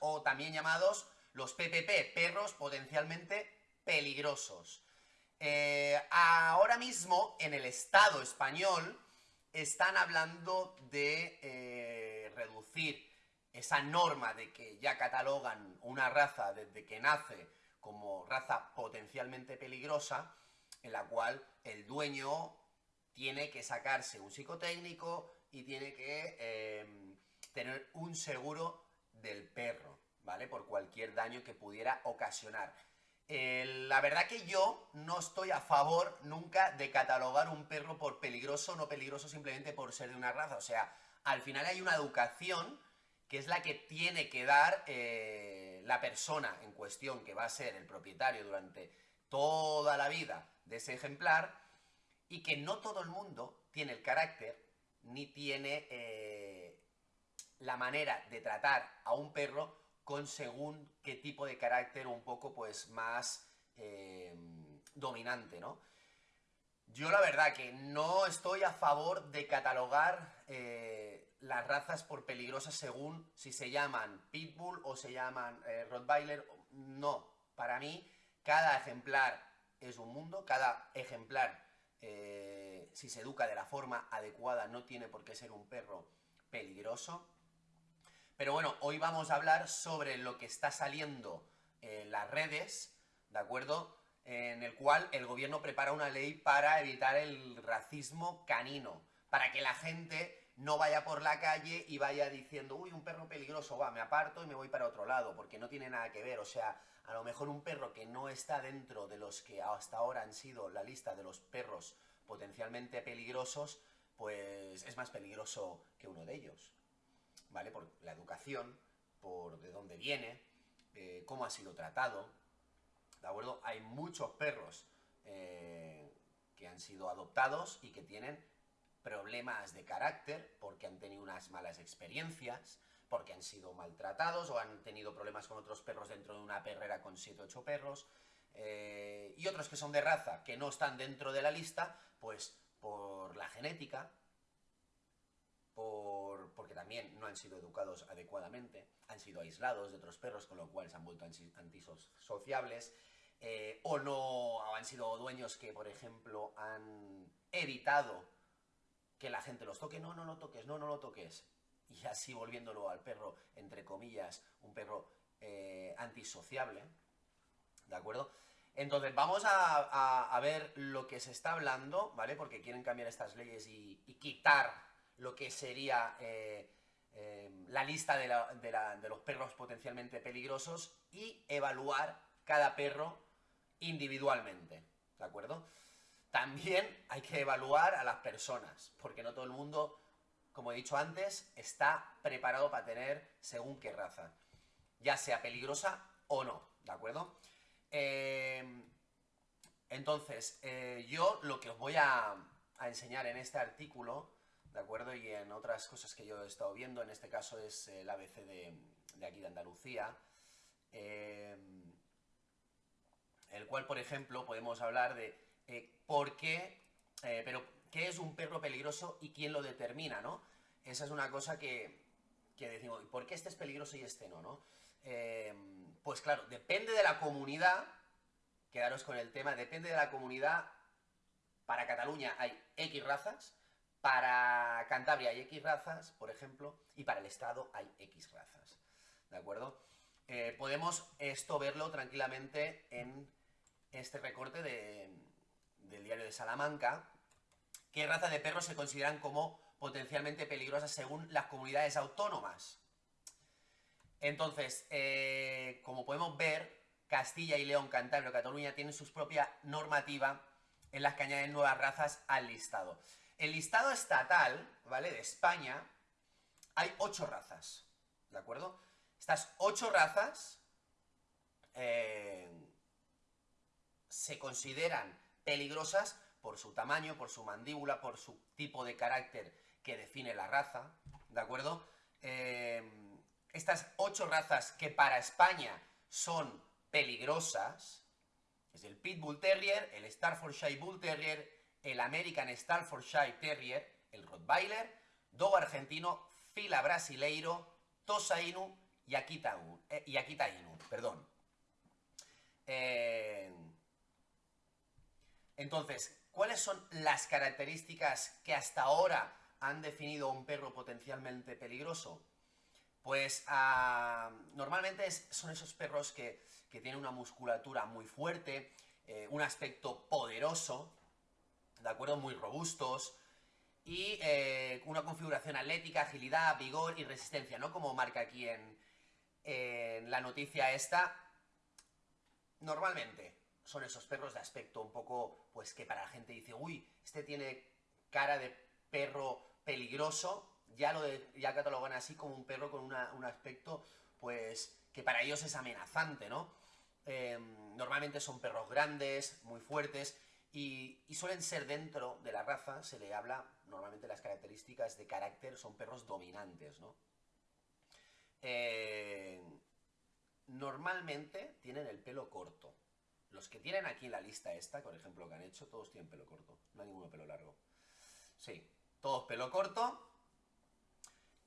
o también llamados los PPP, perros potencialmente peligrosos. Eh, ahora mismo, en el Estado español, están hablando de eh, reducir esa norma de que ya catalogan una raza desde que nace como raza potencialmente peligrosa, en la cual el dueño tiene que sacarse un psicotécnico y tiene que em, tener un seguro del perro, ¿vale? Por cualquier daño que pudiera ocasionar. la verdad que yo no estoy a favor nunca de catalogar un perro por peligroso o no peligroso simplemente por ser de una raza. O sea, al final hay una educación que es la que tiene que dar eh, la persona en cuestión, que va a ser el propietario durante toda la vida de ese ejemplar, y que no todo el mundo tiene el carácter, ni tiene eh, la manera de tratar a un perro con según qué tipo de carácter un poco pues más eh, dominante, ¿no? Yo la verdad que no estoy a favor de catalogar eh, las razas por peligrosas según si se llaman Pitbull o se llaman eh, Rottweiler. No, para mí cada ejemplar es un mundo, cada ejemplar si se educa de la forma adecuada no tiene por qué ser un perro peligroso. Pero bueno, hoy vamos a hablar sobre lo que está saliendo en las redes, ¿de acuerdo?, en el cual el gobierno prepara una ley para evitar el racismo canino, para que la gente no vaya por la calle y vaya diciendo, uy, un perro peligroso, va, me aparto y me voy para otro lado, porque no tiene nada que ver, o sea, a lo mejor un perro que no está dentro de los que hasta ahora han sido la lista de los perros potencialmente peligrosos, pues es más peligroso que uno de ellos, ¿vale? Por la educación, por de dónde viene, eh, cómo ha sido tratado, ¿de acuerdo? Hay muchos perros eh, que han sido adoptados y que tienen problemas de carácter porque han tenido unas malas experiencias, porque han sido maltratados o han tenido problemas con otros perros dentro de una perrera con 7 o 8 perros, eh, y otros que son de raza, que no están dentro de la lista, pues por la genética, por, porque también no han sido educados adecuadamente, han sido aislados de otros perros, con lo cual se han vuelto antisociables, eh, o no han sido dueños que, por ejemplo, han evitado que la gente los toque, no, no lo toques, no, no lo toques, y así volviéndolo al perro, entre comillas, un perro eh, antisociable, ¿de acuerdo? Entonces, vamos a, ver lo que se está hablando, ¿vale? Porque quieren cambiar estas leyes y, quitar lo que sería eh, la lista de, los perros potencialmente peligrosos y evaluar cada perro individualmente, ¿de acuerdo? También hay que evaluar a las personas, porque no todo el mundo, como he dicho antes, está preparado para tener según qué raza, ya sea peligrosa o no, ¿de acuerdo? Eh, entonces, eh, yo lo que os voy a, enseñar en este artículo, ¿de acuerdo? Y en otras cosas que yo he estado viendo, en este caso es el ABC de, aquí de Andalucía, eh, el cual, por ejemplo, podemos hablar de eh, por qué, eh, pero qué es un perro peligroso y quién lo determina, ¿no? Esa es una cosa que, decimos, ¿por qué este es peligroso y este no, no? Eh, pues claro, depende de la comunidad, quedaros con el tema, depende de la comunidad, para Cataluña hay X razas, para Cantabria hay X razas, por ejemplo, y para el Estado hay X razas, ¿de acuerdo? podemos esto verlo tranquilamente en este recorte del diario de Salamanca, qué raza de perros se consideran como potencialmente peligrosas según las comunidades autónomas. Entonces, eh, como podemos ver, Castilla y León, Cantabria, Cataluña tienen su propia normativa en las que añaden nuevas razas al listado. El listado estatal, ¿vale?, de España, hay ocho razas, ¿de acuerdo? Estas ocho razas eh, se consideran peligrosas por su tamaño, por su mandíbula, por su tipo de carácter que define la raza, ¿de acuerdo? Eh, estas ocho razas que para España son peligrosas, es el Pitbull Terrier, el Staffordshire Bull Terrier, el American Staffordshire Terrier, el Rottweiler, Dogo argentino, Fila brasileiro, Tosa Inu y Akita, eh, y Akita Inu, perdón. Eh, entonces, ¿cuáles son las características que hasta ahora han definido a un perro potencialmente peligroso? Pues ah, normalmente son esos perros que, tienen una musculatura muy fuerte, eh, un aspecto poderoso, ¿de acuerdo? Muy robustos, y eh, una configuración atlética, agilidad, vigor y resistencia, ¿no? Como marca aquí en, en la noticia esta. Normalmente son esos perros de aspecto un poco, pues que para la gente dice, uy, este tiene cara de perro peligroso, ya lo ya catalogan así como un perro con un aspecto, pues, que para ellos es amenazante, ¿no? Em, normalmente son perros grandes, muy fuertes, y, suelen ser dentro de la raza, se le habla, normalmente las características de carácter son perros dominantes, ¿no? Eh, normalmente tienen el pelo corto. Los que tienen aquí en la lista esta, por ejemplo, que han hecho, todos tienen pelo corto. No hay ninguno pelo largo. Sí, todos pelo corto.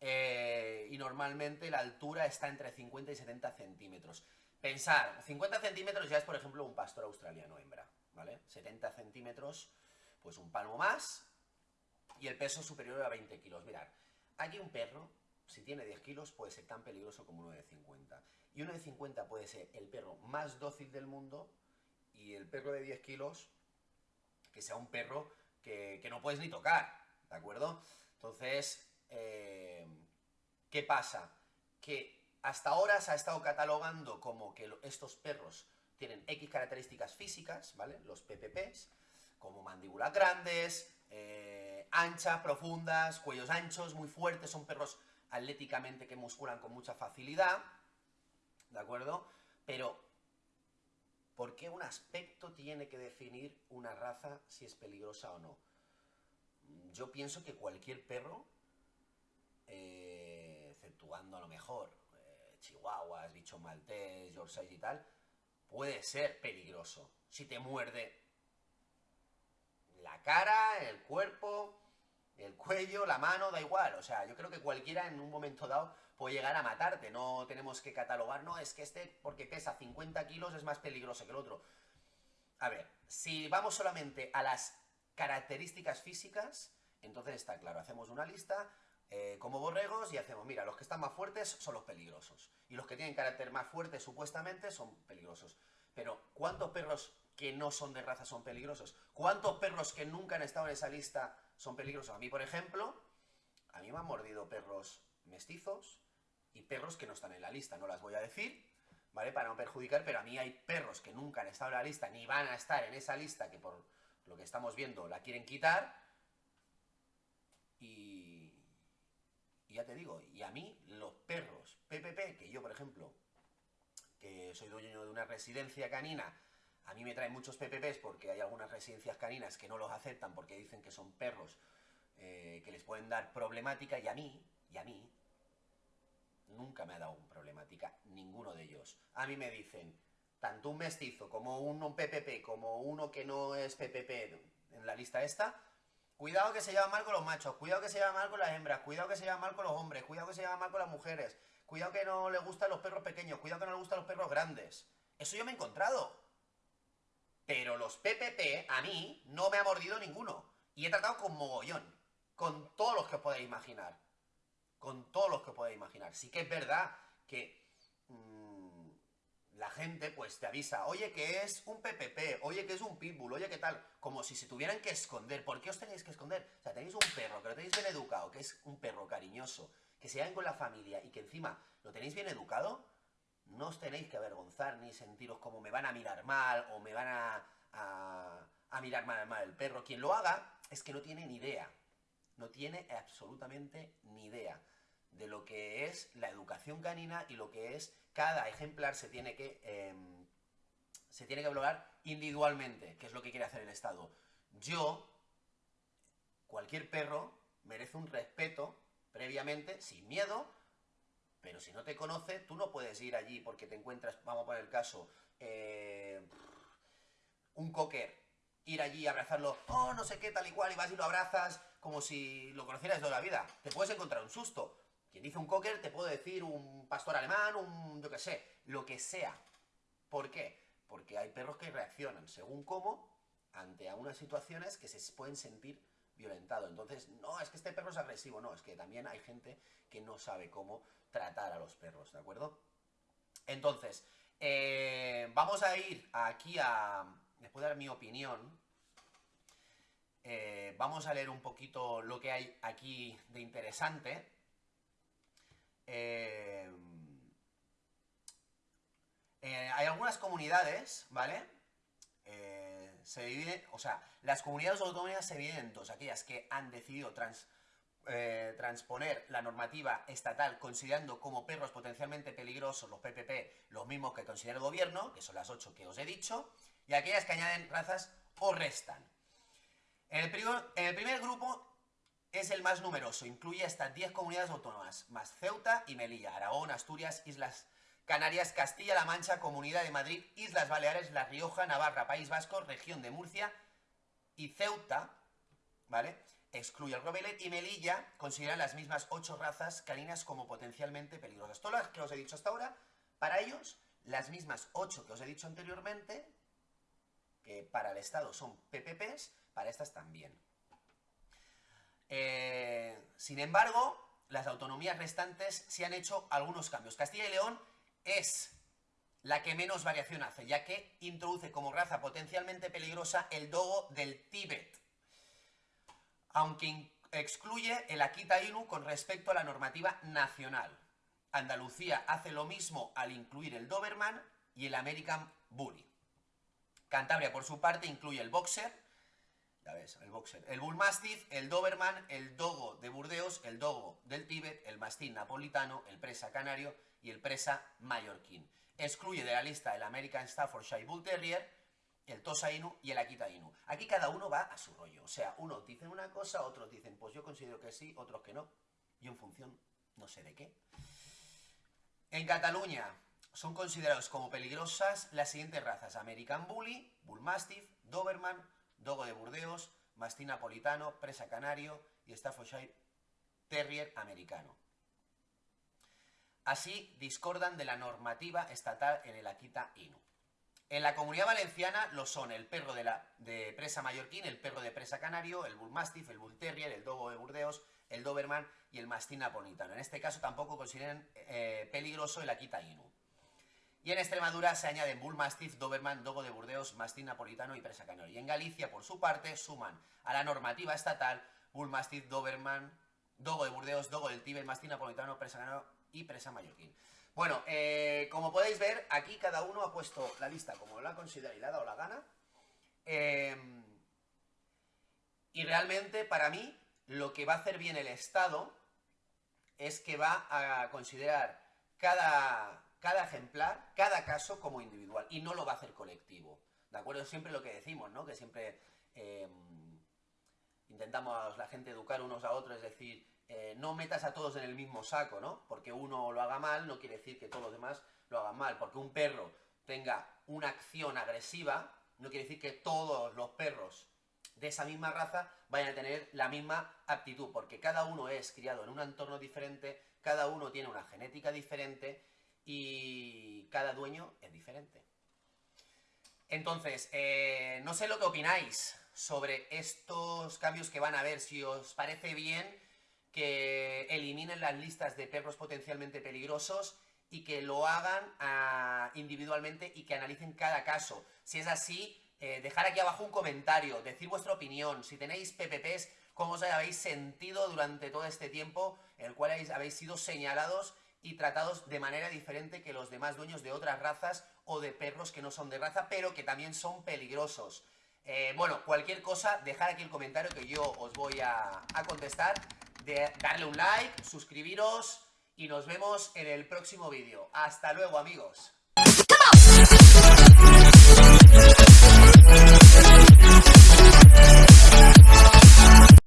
Eh, y normalmente la altura está entre 50 y 70 centímetros. Pensar, 50 centímetros ya es, por ejemplo, un pastor australiano hembra. ¿Vale? 70 centímetros, pues un palmo más, y el peso superior a 20 kilos. Mirad, aquí un perro, si tiene 10 kilos, puede ser tan peligroso como uno de 50. Y uno de 50 puede ser el perro más dócil del mundo, y el perro de 10 kilos, que sea un perro que, no puedes ni tocar, ¿de acuerdo? Entonces, eh, ¿qué pasa? Que hasta ahora se ha estado catalogando como que estos perros tienen X características físicas, ¿vale? Los PPPs, como mandíbulas grandes, eh, anchas, profundas, cuellos anchos, muy fuertes, son perros atléticamente que musculan con mucha facilidad, ¿de acuerdo? Pero, ¿por qué un aspecto tiene que definir una raza si es peligrosa o no? Yo pienso que cualquier perro, eh, exceptuando a lo mejor eh, chihuahuas, bicho maltés, yorkshire y tal, puede ser peligroso. Si te muerde la cara, el cuerpo, el cuello, la mano, da igual. O sea, yo creo que cualquiera en un momento dado puede llegar a matarte. No tenemos que catalogar, no, es que este, porque pesa 50 kilos, es más peligroso que el otro. A ver, si vamos solamente a las características físicas, entonces está claro, hacemos una lista eh, como borregos y hacemos, mira, los que están más fuertes son los peligrosos. Y los que tienen carácter más fuerte, supuestamente, son peligrosos. Pero, ¿cuántos perros que no son de raza son peligrosos? ¿Cuántos perros que nunca han estado en esa lista son peligrosos? A mí, por ejemplo, a mí me han mordido perros mestizos y perros que no están en la lista, no las voy a decir, ¿vale? Para no perjudicar, pero a mí hay perros que nunca han estado en la lista, ni van a estar en esa lista, que por lo que estamos viendo la quieren quitar, y y ya te digo, y a mí los perros PPP, que yo por ejemplo, que soy dueño de una residencia canina, a mí me traen muchos PPPs porque hay algunas residencias caninas que no los aceptan porque dicen que son perros eh, que les pueden dar problemática y a mí, y a mí, nunca me ha dado un problemática ninguno de ellos. A mí me dicen, tanto un mestizo como un, PPP, como uno que no es PPP en la lista esta, Cuidado que se lleva mal con los machos, cuidado que se lleva mal con las hembras, cuidado que se lleva mal con los hombres, cuidado que se lleva mal con las mujeres, cuidado que no le gustan los perros pequeños, cuidado que no le gustan los perros grandes. Eso yo me he encontrado. Pero los PPP, a mí, no me ha mordido ninguno. Y he tratado con mogollón. Con todos los que os podéis imaginar. Con todos los que os podéis imaginar. Sí que es verdad que... La gente pues te avisa, oye que es un PPP, oye que es un pitbull, oye que tal, como si se tuvieran que esconder. ¿Por qué os tenéis que esconder? O sea, tenéis un perro que lo tenéis bien educado, que es un perro cariñoso, que se llevan con la familia y que encima lo tenéis bien educado, no os tenéis que avergonzar ni sentiros como me van a mirar mal o me van a, a, mirar mal, mal el perro. Quien lo haga es que no tiene ni idea, no tiene absolutamente ni idea de lo que es la educación canina y lo que es cada ejemplar se tiene que em, se tiene que valorar individualmente, que es lo que quiere hacer el Estado. Yo, cualquier perro merece un respeto previamente, sin miedo, pero si no te conoce, tú no puedes ir allí porque te encuentras, vamos a poner el caso, eh, un cocker, ir allí, abrazarlo, oh, no sé qué, tal y cual, y vas y lo abrazas como si lo conocieras toda la vida. Te puedes encontrar un susto, Quien dice un cocker te puedo decir un pastor alemán, un yo qué sé, lo que sea. ¿Por qué? Porque hay perros que reaccionan según cómo ante unas situaciones que se pueden sentir violentados. Entonces, no, es que este perro es agresivo, no, es que también hay gente que no sabe cómo tratar a los perros, ¿de acuerdo? Entonces, eh, vamos a ir aquí a... Les puedo dar mi opinión. Eh, vamos a leer un poquito lo que hay aquí de interesante. Eh, hay algunas comunidades, ¿vale? se dividen, o sea, las comunidades autónomas se dividen en dos, aquellas que han decidido trans, eh, transponer la normativa estatal considerando como perros potencialmente peligrosos los PPP los mismos que considera el gobierno, que son las ocho que os he dicho, y aquellas que añaden razas o restan. En el primer grupo es el más numeroso, incluye hasta 10 comunidades autónomas, más Ceuta y Melilla, Aragón, Asturias, Islas Canarias, Castilla-La Mancha, Comunidad de Madrid, Islas Baleares, La Rioja, Navarra, País Vasco, Región de Murcia y Ceuta, ¿vale?, excluye el Robelet y Melilla consideran las mismas ocho razas caninas como potencialmente peligrosas. Todas las que os he dicho hasta ahora, para ellos, las mismas ocho que os he dicho anteriormente, que para el Estado son PPPs, para estas también. Eh, sin embargo, las autonomías restantes se han hecho algunos cambios. Castilla y León es la que menos variación hace, ya que introduce como raza potencialmente peligrosa el dogo del Tíbet aunque excluye el Akita Inu con respecto a la normativa nacional. Andalucía hace lo mismo al incluir el Doberman y el American Bully. Cantabria, por su parte, incluye el Boxer, ya ves, el Boxer, el Bull Mastiff, el Doberman, el Dogo de Burdeos, el Dogo del Tíbet, el Mastín napolitano, el Presa canario y el Presa mallorquín. Excluye de la lista el American Staffordshire Bull Terrier, el Tosa Inu y el Akita Inu. Aquí cada uno va a su rollo. O sea, unos dicen una cosa, otros dicen, pues yo considero que sí, otros que no. Y en función, no sé de qué. En Cataluña son considerados como peligrosas las siguientes razas. American Bully, Bull Mastiff, Doberman, Dogo de Burdeos, Mastín Napolitano, Presa Canario y Staffordshire Terrier Americano. Así discordan de la normativa estatal en el Akita Inu. En la comunidad valenciana lo son el perro de, presa mallorquín, el perro de presa canario, el bull mastiff, el bull terrier, el dogo de Burdeos, el doberman y el mastín napolitano. En este caso tampoco consideran eh, peligroso el Akita Inu. Y en Extremadura se añaden bull mastiff, doberman, dogo de Burdeos, mastín napolitano y presa canario. Y en Galicia, por su parte, suman a la normativa estatal bull mastiff, doberman, dogo de Burdeos, dogo del Tíbet, mastín napolitano, presa canario y presa mallorquín. Bueno, eh, como podéis ver, aquí cada uno ha puesto la lista como lo ha considerado y le ha dado la gana. Eh, y realmente, para mí, lo que va a hacer bien el Estado es que va a considerar cada, cada caso como individual, y no lo va a hacer colectivo. ¿De acuerdo? Siempre lo que decimos, ¿no? Que siempre eh, intentamos la gente educar unos a otros, es decir, eh, no metas a todos en el mismo saco, ¿no? Porque uno lo haga mal no quiere decir que todos los demás lo hagan mal. Porque un perro tenga una acción agresiva, no quiere decir que todos los perros de esa misma raza vayan a tener la misma aptitud, porque cada uno es criado en un entorno diferente, cada uno tiene una genética diferente y cada dueño es diferente. Entonces, eh, no sé lo que opináis sobre estos cambios que van a haber, si os parece bien que eliminen las listas de perros potencialmente peligrosos y que lo hagan ah, individualmente y que analicen cada caso. Si es así, eh, dejar aquí abajo un comentario, decir vuestra opinión, si tenéis PPPs, cómo os habéis sentido durante todo este tiempo el cual habéis, sido señalados y tratados de manera diferente que los demás dueños de otras razas o de perros que no son de raza, pero que también son peligrosos. Eh, bueno, cualquier cosa, dejar aquí el comentario que yo os voy a contestar darle un like, suscribiros y nos vemos en el próximo vídeo. Hasta luego amigos.